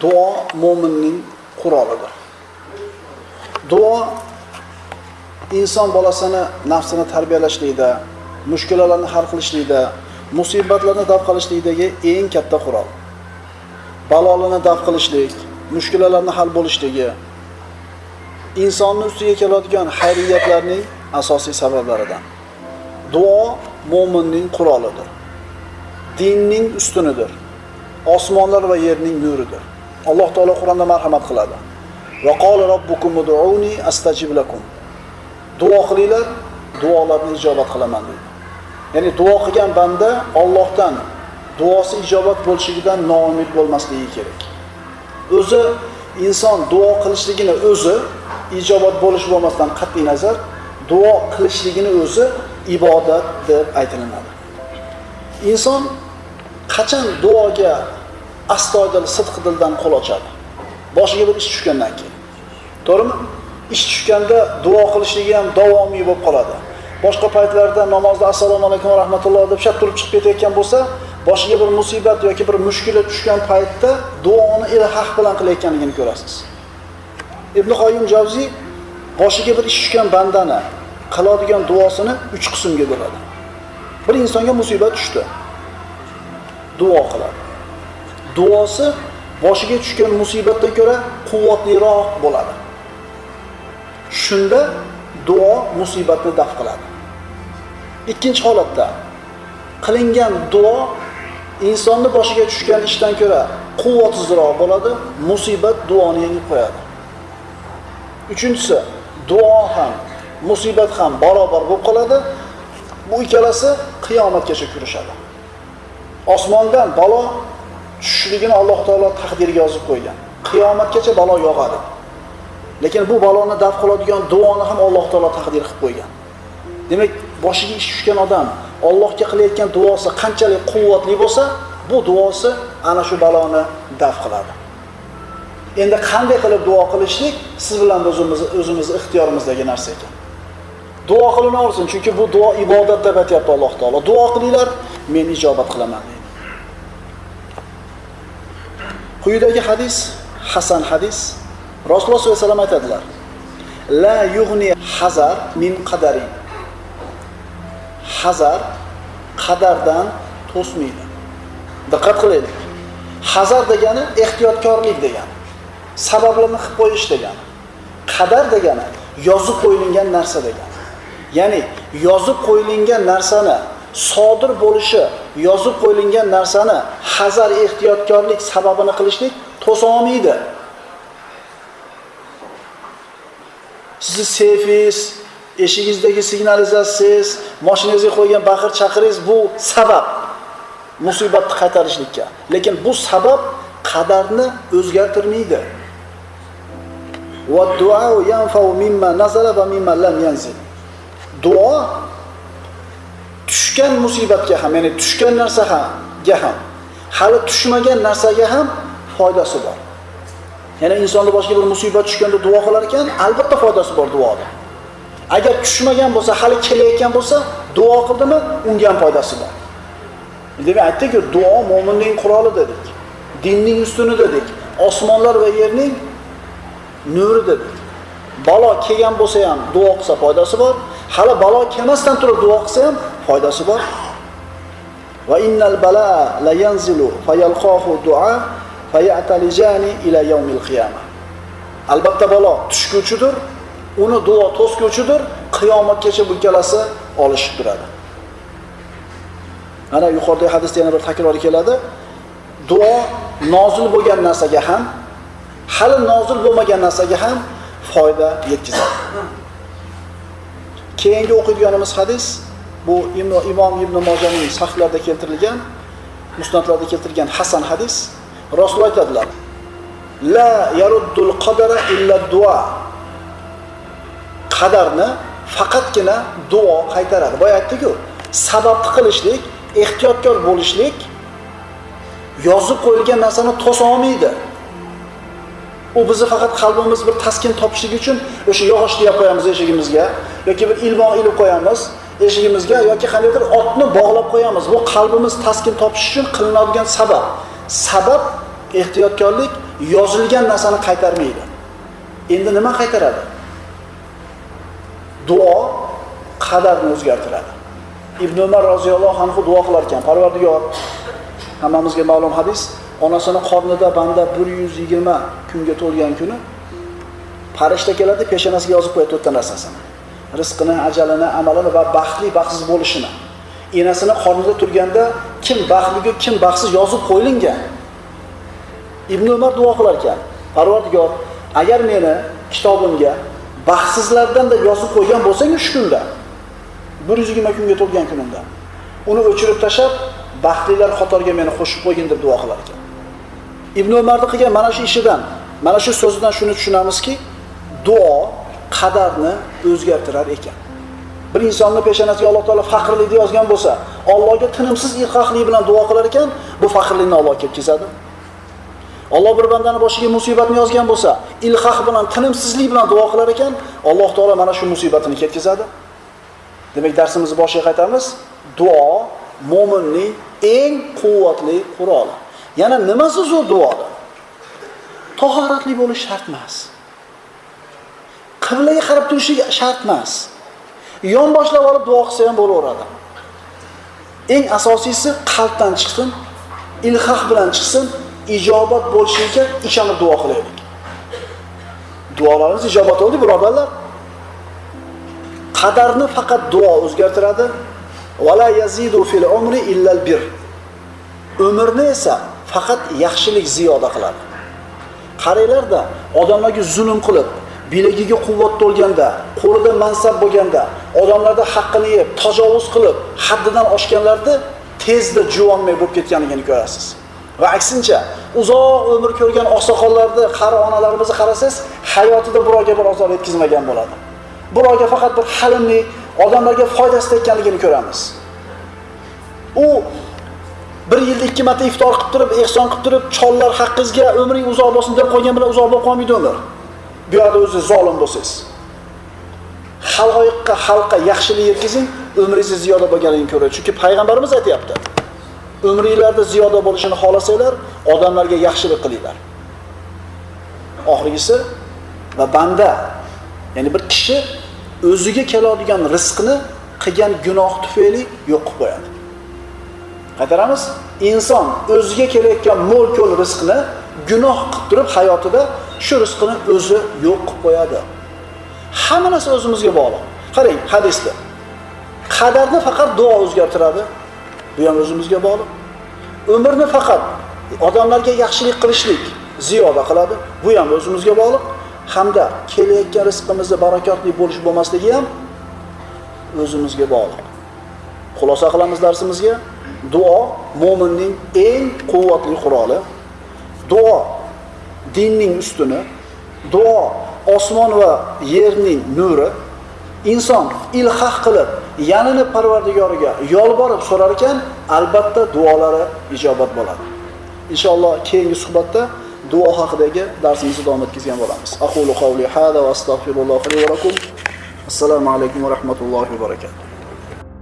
duo mo'minning qurolidir. Duo inson bolasini nafsini tarbiyalashlikda, mushkulalarni hal qilishlikda, musibatlarni daf qilishlikdagi eng katta qurol. Balolarni daf qilishlik, mushkulalarni hal bo'lishligi insonni ustiga keladigan xayriyatlarning asosiy sabablaridan. Duo mo'minning qurolidir. Dinning ustunidir. Osmonlar va yerning nuridir. Alloh taolo Qur'onda marhamat qiladi. Va qala robbukum ud'uni astajib lakum. Duo qilinglar, duolarni ijobat qilaman deydi. Ya'ni duo qilgan banda Allohdan duosi ijobat bo'lishidan noumid bo'lmasligi kerak. O'zi inson duo qilishligini o'zi ijobat bo'lish bo'lmasdan qat'iy nazar duo qilishligini o'zi ibodat deb aytilinadi. Inson qachon duoga astoydil sidq dildan qo'l ochadi? Boshiga bir ish tushgandan keyin. To'g'rimi? Ish tushganda duo qilishligi ham davomiy bo'lib qoladi. Boshqa paytlarda namozda assalomu alaykum va rahmatulloh deb shart turib chiqib ketayotgan bo'lsa, boshiga bir musibat yoki bir mushkula tushgan paytda duoni ilhaq bilan qilayotganligini ko'rasiz. Ibn qoyim Javziy boshiga bir ish tushgan bandani qiladigan duosini 3 qismga bo'ladi. Bir insonga musibat tushdi. Duo qiladi. Duosi boshiga tushgan musibatdan ko'ra quvvatliroq bo'ladi. Shunda duo musibatni daf qiladi. Ikkinchi holatda qilingan duo insonni boshiga tushgan ishdan ko'ra quvvatsizroq bo'ladi, musibat duoni yengib qo'yadi. Uchinchisi, duo ham, musibat ham barobar bo'lib qoladi. Bu ikkalasi qiyomatgacha kurashadi. Osmondan balo tushishligini Alloh taolo taqdirga yozib qo'ygan. Qiyomatgacha balo yog'adi. Lekin bu baloni daf qiladigan duoni ham Alloh taolo taqdir qilib qo'ygan. Demak, boshiga ish tushgan odam Allohga qilayotgan duosi qanchalik quvvatli bo'lsa, bu duosi ana shu baloni daf qiladi. Endi qanday qilib duo qilishlik siz bilan o'zimiz o'zimiz ixtiyorimizdagi narsa ekan. Duo qilinaversin, chunki bu duo ibodat deb aytayapti Alloh taolo. Duo qilinglar, men ijobat qilaman deydi. Quyidagi hadis hasan hadis. Rasululloh sollallohu alayhi vasallam aytadilar: La yughni hazar min qadari. Hazar qadardan to'smaydi. Diqqat qilaylik. Hazar degani ehtiyotkorlik degani. Sabablarni qilib qo'yish degani. Qadar degani yozib qo'yilgan narsa degani. Ya'ni yozib qo'yilgan narsani sodir bo'lishi, yozib qo'yilgan narsani hazar ehtiyotkorlik sababini qilishlik to'solmaydi. Sizni seyfingiz, eshigingizdagi signalizatsiyangiz, mashinangizga qo'ygan baqir chaqiringiz bu sabab musibatni qaytarishlikka. Lekin bu sabab qadarni o'zgartirmaydi. Va duo tushgan musibatga ham, ya'ni tushgan narsaga ham, hali tushmagan narsaga ham foydasi bor. Ya'ni insonni boshiga bir musibat tushganda duo qilar ekan, albatta foydasi bor duoda. Agar tushmagan bo'lsa, hali kelayotgan bo'lsa, duo qildimi, unga ham foydasi bor. Demak, aytdik-ku, duo mo'minning quroli dedik. Dinning ustuni dedik. Osmonlar va yerning nuri dedik. Balo kelgan bo'lsa ham duo qilsa foydasi bor. Hali balo kelmasdan turib duo qilsa ham foydasi bor. Va innal bala la yanzilu fayalqahu du'a fayatalijani ila yawmil qiyamah. Albatta balo tushguvchidir, uni duo to'sguvchidir, qiyomatgacha bu ikkalasi olishib turadi. ana yuqoridagi hadisda yana bir takrori keladi. Duo nozil bo'lgan narsaga ham, hali nozil bo'lmagan narsaga ham foyda yetkazadi. Keyingi o'qiydiganimiz hadis bu Imom Ibn Mojaning sahihlarida keltirilgan, musnadlarda keltirilgan hasan hadis. Rasul aytadilar: La yaruddul qadara illa duo. Qadarni faqatgina duo qaytaradi. Boya aytdik-ku, sababni qilishlik, ehtiyotkor bo'lishlik yozib qo'yilgan narsani to'sa olmaydi. U bizni faqat qalbimiz bir taskin topishlik uchun o'sha yog'och deb qo'yamiz eshigimizga yoki bir ilmoq ilib qo'yamiz eshigimizga yoki qandaydir otni bog'lab qo'yamiz. Bu qalbimiz taskin topish uchun qilinadigan sabab. Sabab ehtiyotkorlik yozilgan narsani qaytarmaydi. Endi nima qaytaradi? Duo qadarni o'zgartiradi. Ibn Umar roziyallohu anhu duo qilar ekan, Parvardigor, hammamizga ma'lum hadis, onasini qornida banda 120 kunga to'lgan kuni farishta keladi, peshonasiga yozib qo'yadi to'rtta narsasini. Rizqini, ajalini, amalini va baxtli, baxtsiz bo'lishini. Enasini qornida turganda kim baxtli, kim baxtsiz yozib qo'yilgan. Ibn Umar duo qilar ekan, Parvardigor, agar meni kitobimga baxtsizlardan deb yozib qo'ygan bo'lsang shu kunda 120 kunga to'lgan kunimda uni o'chirib tashab baxtlilar qatoriga meni qo'shib qo'ygin deb duo qilar ekan ibn umarni qilgan mana shu ishidan mana shu so'zidan shuni tushunamizki duo qadarni o'zgartirar ekan bir insonni peshonasiga alloh taolo faqirlikni yozgan bo'lsa allohga tinimsiz ilhohlik bilan duo qilar ekan bu faqrlikni olloh kelib ketkazadi Alloh bir bandani boshiga musibatni yozgan bo'lsa, ilhoh bilan, tinimsizlik bilan duo qilar ekan, Alloh taolo mana shu musibatini ketkazadi. Demak, darsimizni boshiga qaytamiz. Duo mo'minning eng quvvatli quroli. Yana nimasi zo'r duoda? Tahoratli bo'lish shart emas. Qiblaga qarab turishi shart emas. Yon boshlab olib duo qilsa ham bo'laveradi. Eng asosiysi qalbdan chiqsin, ilhaq bilan chiqsin, ijobat bo'lishiga ishonib duo qilaylik. Duolarimiz ijobat bo'ldi, birodarlar. Qadarni faqat duo o'zgartiradi. Vala yazidu fil umri illa bir. Umrni esa faqat yaxshilik ziyoda qiladi. Qaranglarda, odamlarga zulm qilib, bilagiga quvvat to'lganda, qo'lida mansab bo'lganda, odamlarda haqqini yeb, tajovuz qilib, haddidan oshganlarni tezda juvonmay bo'lib ketganligini ko'rasiz. Va aksincha, uzoq umr ko'rgan oqsoqollarni, qari onalarimizni qarasangiz, hayotida birovga bir ozor yetkazmagan bo'ladi. Birovga faqat bir halimlik, odamlarga foydasi tekkanligini ko'ramiz. U bir yilda ikki marta iftor qilib turib, ehson qilib turib, chollar haqqingizga umring uzoq bo'lsin deb qo'ygan bilan uzoq bo'lib qolmaydi umr. Bu yerda o'zi zolim bo'lsangiz. Xalqqa, xalqqa yaxshilik yetkazing, umringiz ziyoda bo'lganligini ko'radi. Chunki payg'ambarimiz aytyapti umringlarda ziyoda bo'lishini xohlasanglar, odamlarga yaxshilik qilinglar. Oxirgisi va banda, ya'ni bir kishi o'ziga keladigan rizqni qilgan gunoh tufayli yo'q qilib qo'yadi. Qaytaramiz? Inson o'ziga kelayotgan mo'l-ko'l rizqni gunoh qilib turib hayotida shu rizqini o'zi yo'q qilib qo'yadi. Hamma narsa o'zimizga bog'liq. Qarang, hadisda. Qadarni faqat duo o'zgartiradi. Bu ham o'zimizga bog'liq. Umrni faqat odamlarga yaxshilik qilishlik ziyoda qiladi. Bu ham o'zimizga bog'liq. Hamda kelayotgan rizqimizni barakotli bo'lish bo'lmasligi ham o'zimizga bog'liq. Xulosa qilamiz darsimizga. Duo mo'minning eng quvvatli quroli. Duo dinning ustuni. Duo osmon va yerning nuri. Inson ilhaq qilib yanini Parvardigoriga yolborib so'rar ekan, albatta duolari ijobat bo'ladi. Inshaalloh keyingi suhbatda duo haqidagi darsimizni davom ettirgan bo'lamiz. Aqulu qawli hada va astagfirullohi va lakum. Assalomu alaykum va rahmatullohi va barakatuh.